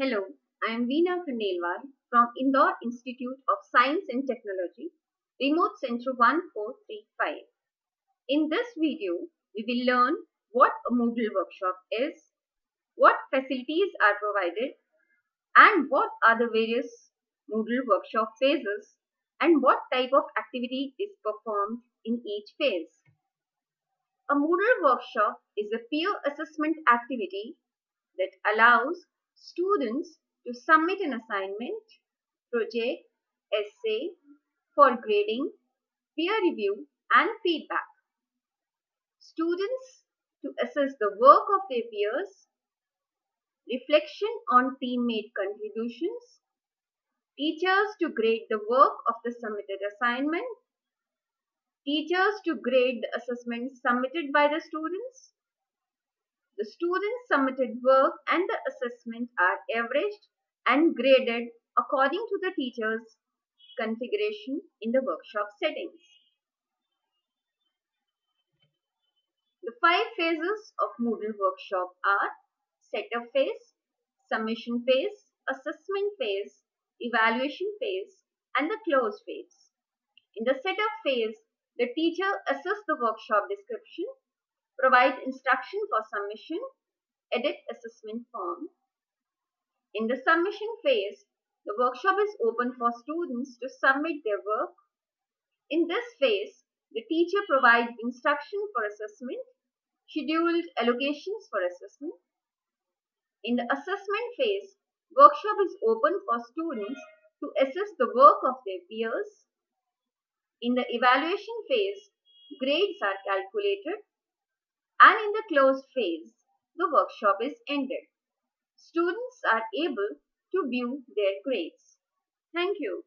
Hello, I am Veena Khandelwal from Indore Institute of Science and Technology, Remote Center 1435. In this video, we will learn what a Moodle workshop is, what facilities are provided, and what are the various Moodle workshop phases, and what type of activity is performed in each phase. A Moodle workshop is a peer assessment activity that allows students to submit an assignment, project, essay for grading, peer review and feedback. Students to assess the work of their peers, reflection on teammate contributions, teachers to grade the work of the submitted assignment, teachers to grade the assessments submitted by the students, the students' submitted work and the assessment are averaged and graded according to the teacher's configuration in the workshop settings. The five phases of Moodle workshop are setup phase, submission phase, assessment phase, evaluation phase, and the close phase. In the setup phase, the teacher assesses the workshop description, provides instruction for submission, edit assessment form. In the submission phase, the workshop is open for students to submit their work. In this phase, the teacher provides instruction for assessment, scheduled allocations for assessment. In the assessment phase, workshop is open for students to assess the work of their peers. In the evaluation phase, grades are calculated and in the closed phase, the workshop is ended. Students are able to view their grades. Thank you.